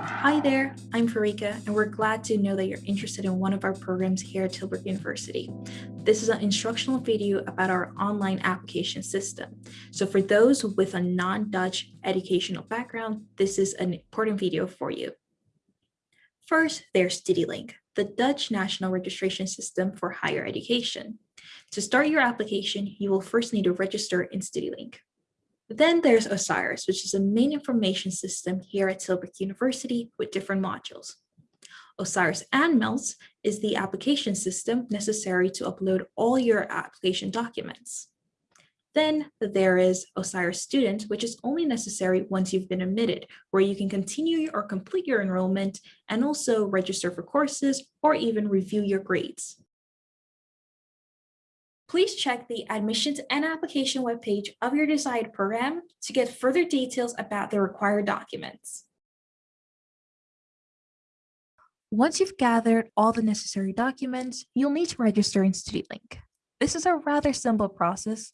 Hi there, I'm Farika, and we're glad to know that you're interested in one of our programs here at Tilburg University. This is an instructional video about our online application system. So for those with a non-Dutch educational background, this is an important video for you. First, there's StudyLink, the Dutch national registration system for higher education. To start your application, you will first need to register in StudyLink. Then there's OSIRIS, which is a main information system here at Tilburg University with different modules. OSIRIS Aanmeld is the application system necessary to upload all your application documents. Then there is OSIRIS Student, which is only necessary once you've been admitted, where you can continue or complete your enrollment and also register for courses or even review your grades please check the admissions and application webpage of your desired program to get further details about the required documents. Once you've gathered all the necessary documents, you'll need to register in StudyLink. This is a rather simple process.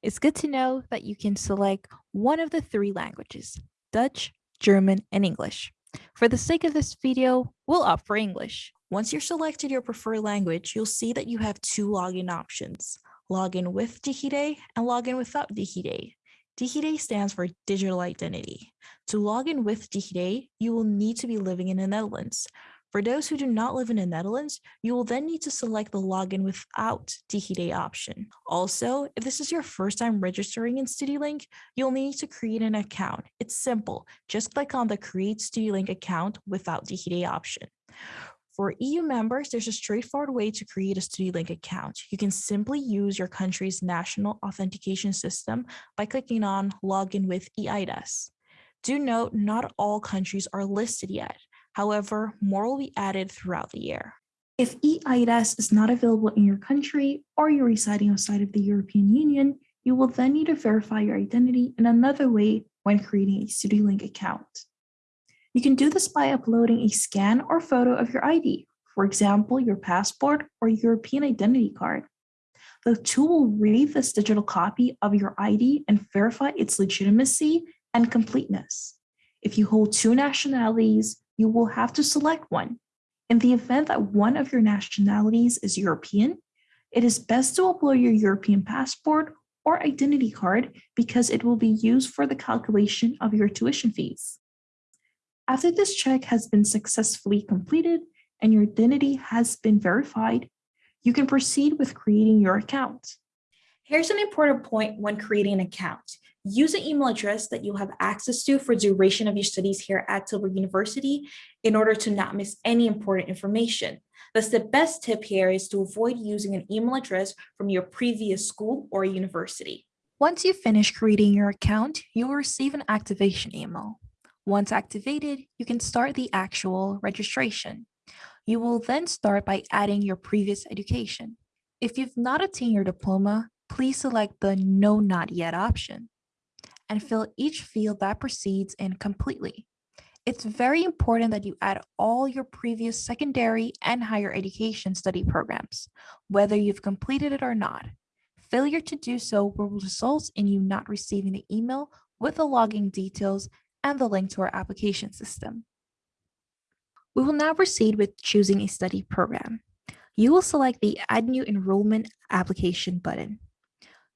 It's good to know that you can select one of the three languages, Dutch, German, and English. For the sake of this video, we'll opt for English. Once you're selected your preferred language, you'll see that you have two login options, login with DigiD and login without DigiD. DigiD stands for digital identity. To log in with DigiD, you will need to be living in the Netherlands. For those who do not live in the Netherlands, you will then need to select the login without DigiD option. Also, if this is your first time registering in StudyLink, you'll need to create an account. It's simple. Just click on the Create StudyLink account without DigiD option. For EU members, there's a straightforward way to create a StudyLink account. You can simply use your country's national authentication system by clicking on Login with EIDAS. Do note, not all countries are listed yet. However, more will be added throughout the year. If EIDAS is not available in your country or you're residing outside of the European Union, you will then need to verify your identity in another way when creating a StudyLink account. You can do this by uploading a scan or photo of your ID, for example, your passport or European identity card. The tool will read this digital copy of your ID and verify its legitimacy and completeness. If you hold two nationalities, you will have to select one. In the event that one of your nationalities is European, it is best to upload your European passport or identity card because it will be used for the calculation of your tuition fees. After this check has been successfully completed and your identity has been verified, you can proceed with creating your account. Here's an important point when creating an account. Use an email address that you'll have access to for duration of your studies here at Tilburg University in order to not miss any important information. Thus, the best tip here is to avoid using an email address from your previous school or university. Once you finish creating your account, you will receive an activation email. Once activated, you can start the actual registration. You will then start by adding your previous education. If you've not obtained your diploma, please select the No Not Yet option and fill each field that proceeds in completely. It's very important that you add all your previous secondary and higher education study programs, whether you've completed it or not. Failure to do so will result in you not receiving the email with the login details and the link to our application system. We will now proceed with choosing a study program. You will select the Add New Enrollment Application button.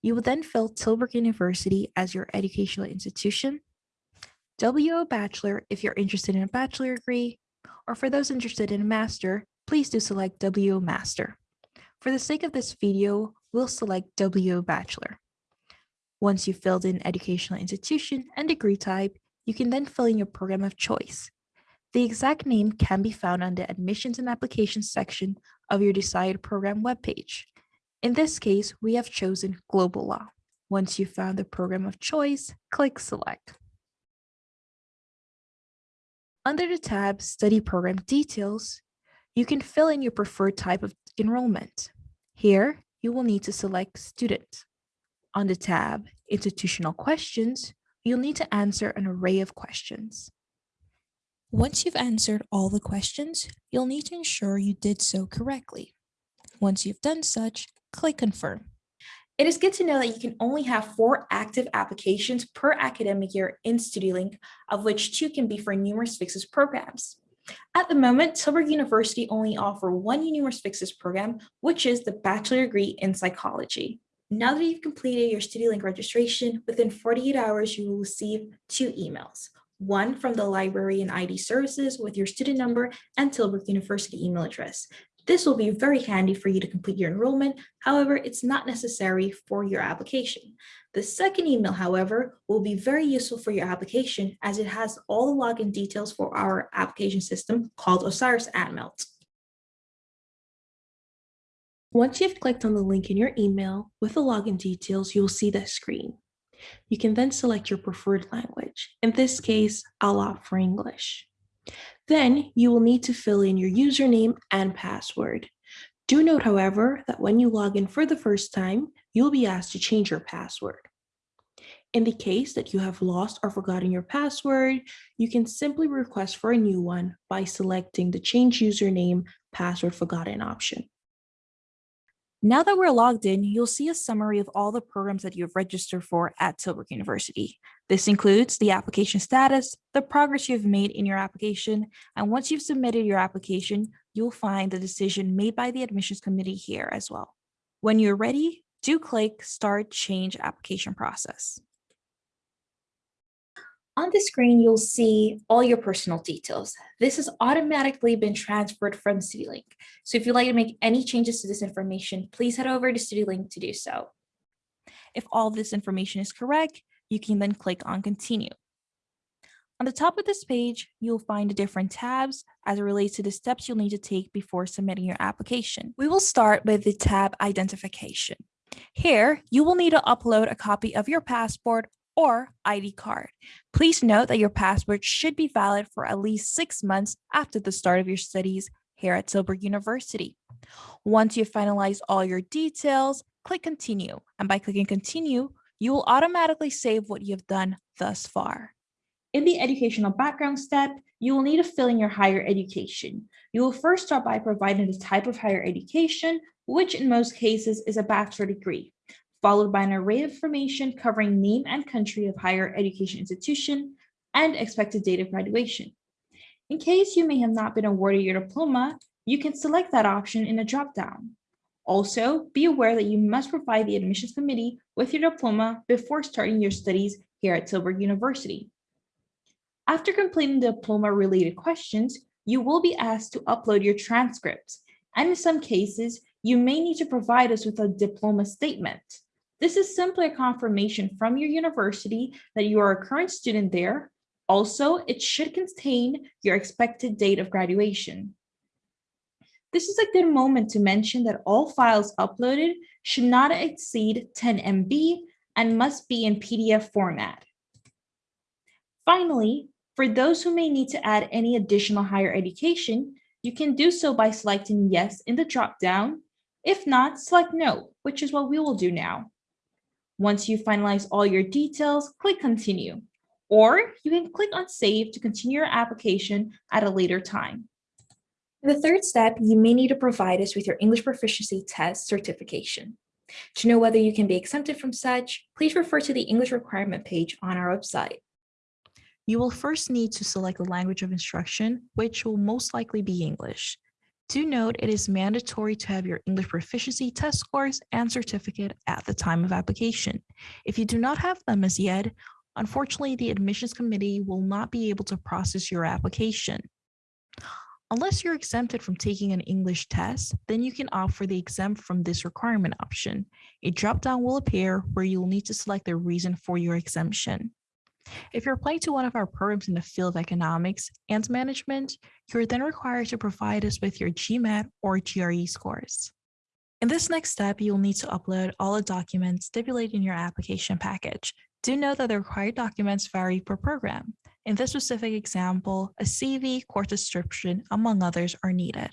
You will then fill Tilburg University as your educational institution, WO Bachelor if you're interested in a bachelor degree, or for those interested in a master, please do select WO Master. For the sake of this video, we'll select WO Bachelor. Once you've filled in educational institution and degree type, you can then fill in your program of choice. The exact name can be found on the admissions and applications section of your desired program webpage. In this case, we have chosen global law. Once you've found the program of choice, click select. Under the tab Study Program Details, you can fill in your preferred type of enrollment. Here, you will need to select Student. On the tab Institutional Questions, you'll need to answer an array of questions. Once you've answered all the questions, you'll need to ensure you did so correctly. Once you've done such, click Confirm. It is good to know that you can only have four active applications per academic year in StudyLink, of which two can be for numerus fixus programs. At the moment, Tilburg University only offer one numerus fixus program, which is the bachelor degree in psychology. Now that you've completed your StudyLink registration, within 48 hours, you will receive two emails. One from the library and ID services with your student number and Tilburg University email address. This will be very handy for you to complete your enrollment. However, it's not necessary for your application. The second email, however, will be very useful for your application as it has all the login details for our application system called Osiris Aanmeld. Once you've clicked on the link in your email with the login details, you will see this screen. You can then select your preferred language. In this case, I'll opt for English. Then you will need to fill in your username and password. Do note, however, that when you log in for the first time, you'll be asked to change your password. In the case that you have lost or forgotten your password, you can simply request for a new one by selecting the Change Username Password Forgotten option. Now that we're logged in, you'll see a summary of all the programs that you have registered for at Tilburg University. This includes the application status, the progress you've made in your application, and once you've submitted your application, you'll find the decision made by the admissions committee here as well. When you're ready, do click Start Change Application Process. On the screen, you'll see all your personal details. This has automatically been transferred from StudyLink. So if you'd like to make any changes to this information, please head over to StudyLink to do so. If all this information is correct, you can then click on Continue. On the top of this page, you'll find the different tabs as it relates to the steps you'll need to take before submitting your application. We will start with the tab Identification. Here, you will need to upload a copy of your passport or ID card. Please note that your passport should be valid for at least six months after the start of your studies here at Tilburg University. Once you've finalized all your details, click continue. And by clicking continue, you will automatically save what you've done thus far. In the educational background step, you will need to fill in your higher education. You will first start by providing the type of higher education, which in most cases is a bachelor degree followed by an array of information covering name and country of higher education institution and expected date of graduation. In case you may have not been awarded your diploma, you can select that option in a dropdown. Also, be aware that you must provide the admissions committee with your diploma before starting your studies here at Tilburg University. After completing the diploma-related questions, you will be asked to upload your transcripts, and in some cases, you may need to provide us with a diploma statement. This is simply a confirmation from your university that you are a current student there. Also, it should contain your expected date of graduation. This is a good moment to mention that all files uploaded should not exceed 10 MB and must be in PDF format. Finally, for those who may need to add any additional higher education, you can do so by selecting yes in the dropdown. If not, select no, which is what we will do now. Once you finalize all your details, click continue, or you can click on save to continue your application at a later time. In the third step, you may need to provide us with your English proficiency test certification. To know whether you can be exempted from such, please refer to the English requirement page on our website. You will first need to select the language of instruction, which will most likely be English. Do note it is mandatory to have your English proficiency test scores and certificate at the time of application. If you do not have them as yet, unfortunately, the admissions committee will not be able to process your application. Unless you're exempted from taking an English test, then you can opt for the exempt from this requirement option. A dropdown will appear where you'll need to select the reason for your exemption. If you're applying to one of our programs in the field of economics and management, you're then required to provide us with your GMAT or GRE scores. In this next step, you'll need to upload all the documents stipulated in your application package. Do note that the required documents vary per program. In this specific example, a CV, course description, among others are needed.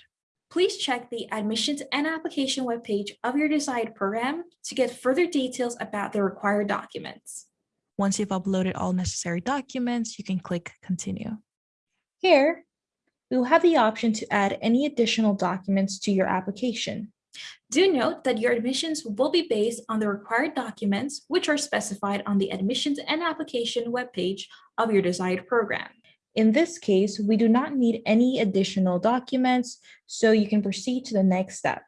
Please check the admissions and application webpage of your desired program to get further details about the required documents. Once you've uploaded all necessary documents, you can click continue. Here, we will have the option to add any additional documents to your application. Do note that your admissions will be based on the required documents which are specified on the admissions and application webpage of your desired program. In this case, we do not need any additional documents, so you can proceed to the next step.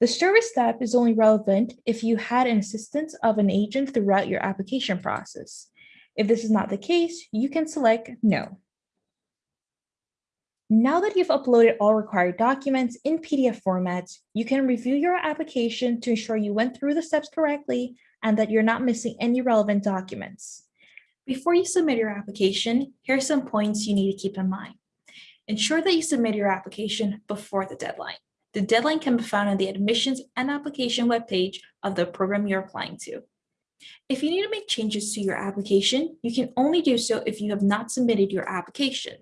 The service step is only relevant if you had an assistance of an agent throughout your application process. If this is not the case, you can select no. Now that you've uploaded all required documents in PDF format, you can review your application to ensure you went through the steps correctly and that you're not missing any relevant documents. Before you submit your application, here are some points you need to keep in mind. Ensure that you submit your application before the deadline. The deadline can be found on the admissions and application webpage of the program you're applying to. If you need to make changes to your application, you can only do so if you have not submitted your application.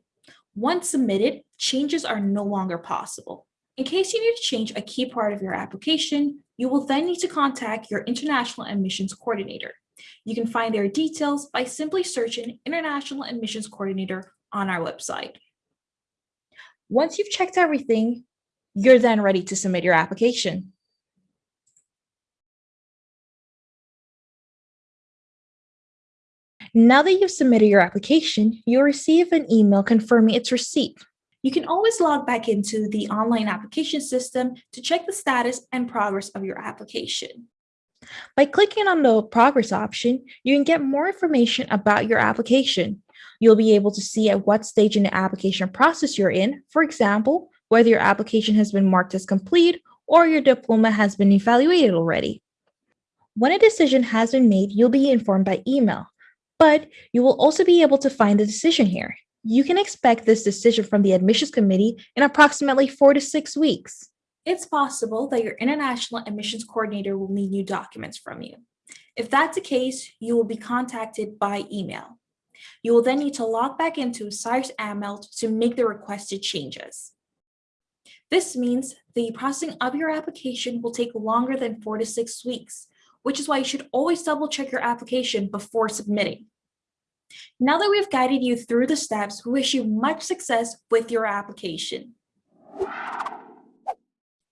Once submitted, changes are no longer possible. In case you need to change a key part of your application, you will then need to contact your International Admissions Coordinator. You can find their details by simply searching International Admissions Coordinator on our website. Once you've checked everything, you're then ready to submit your application. Now that you've submitted your application, you'll receive an email confirming its receipt. You can always log back into the online application system to check the status and progress of your application. By clicking on the progress option, you can get more information about your application. You'll be able to see at what stage in the application process you're in, for example, whether your application has been marked as complete or your diploma has been evaluated already. When a decision has been made, you'll be informed by email, but you will also be able to find the decision here. You can expect this decision from the admissions committee in approximately four to six weeks. It's possible that your international admissions coordinator will need new documents from you. If that's the case, you will be contacted by email. You will then need to log back into Osiris Aanmeld to make the requested changes. This means the processing of your application will take longer than four to six weeks, which is why you should always double check your application before submitting. Now that we've guided you through the steps, we wish you much success with your application.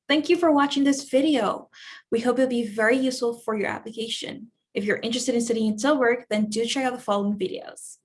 Thank you for watching this video. We hope it'll be very useful for your application. If you're interested in studying in Tilburg, then do check out the following videos.